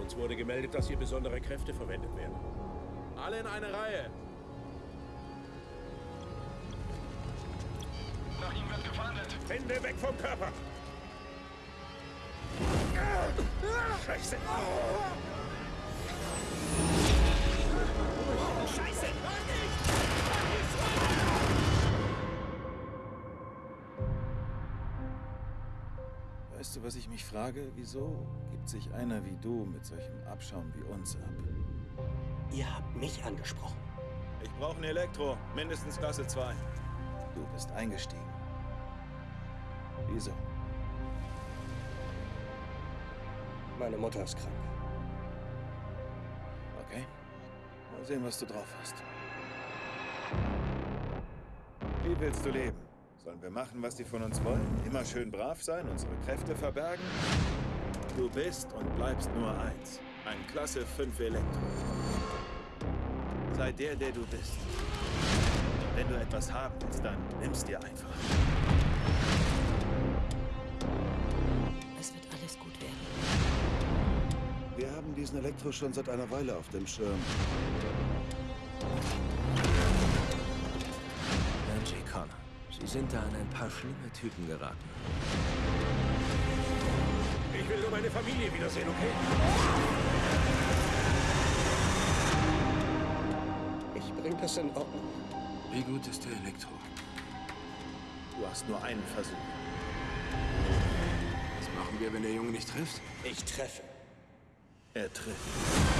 Uns wurde gemeldet, dass hier besondere Kräfte verwendet werden. Alle in eine Reihe. Nach ihm wird gefahndet. Hände weg vom Körper! Scheiße! Scheiße! Weißt du, was ich mich frage? Wieso gibt sich einer wie du mit solchem Abschaum wie uns ab? Ihr habt mich angesprochen. Ich brauche ein Elektro, mindestens Klasse 2. Du bist eingestiegen. Wieso? Meine Mutter ist krank. Okay. Mal sehen, was du drauf hast. Wie willst du leben? Sollen wir machen, was die von uns wollen? Immer schön brav sein, unsere Kräfte verbergen? Du bist und bleibst nur eins. Ein Klasse 5 Elektro. Sei der, der du bist. Wenn du etwas haben willst, dann nimm's dir einfach. Es wird alles gut werden. Wir haben diesen Elektro schon seit einer Weile auf dem Schirm. Angie Connor, Sie sind da an ein paar schlimme Typen geraten. Ich will nur meine Familie wiedersehen, okay? Ich bring das in Ordnung. Wie gut ist der Elektro? Du hast nur einen Versuch. Was machen wir, wenn der Junge nicht trifft? Ich treffe. Er trifft.